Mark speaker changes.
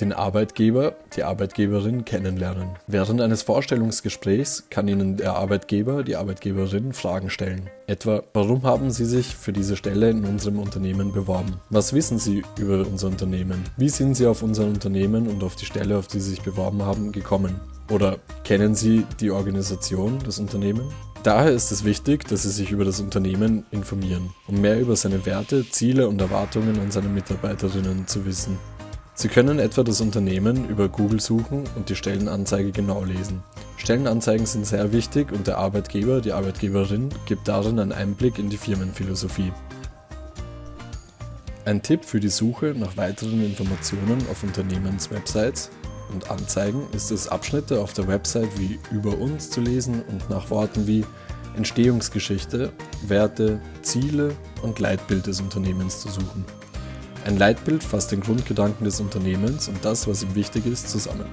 Speaker 1: den Arbeitgeber, die Arbeitgeberin kennenlernen. Während eines Vorstellungsgesprächs kann Ihnen der Arbeitgeber, die Arbeitgeberin Fragen stellen. Etwa, warum haben Sie sich für diese Stelle in unserem Unternehmen beworben? Was wissen Sie über unser Unternehmen? Wie sind Sie auf unser Unternehmen und auf die Stelle, auf die Sie sich beworben haben, gekommen? Oder kennen Sie die Organisation, das Unternehmen? Daher ist es wichtig, dass Sie sich über das Unternehmen informieren, um mehr über seine Werte, Ziele und Erwartungen an seine Mitarbeiterinnen zu wissen. Sie können etwa das Unternehmen über Google suchen und die Stellenanzeige genau lesen. Stellenanzeigen sind sehr wichtig und der Arbeitgeber, die Arbeitgeberin gibt darin einen Einblick in die Firmenphilosophie. Ein Tipp für die Suche nach weiteren Informationen auf Unternehmenswebsites und Anzeigen ist es, Abschnitte auf der Website wie über uns zu lesen und nach Worten wie Entstehungsgeschichte, Werte, Ziele und Leitbild des Unternehmens zu suchen. Ein Leitbild fasst den Grundgedanken des Unternehmens und das, was ihm wichtig ist, zusammen.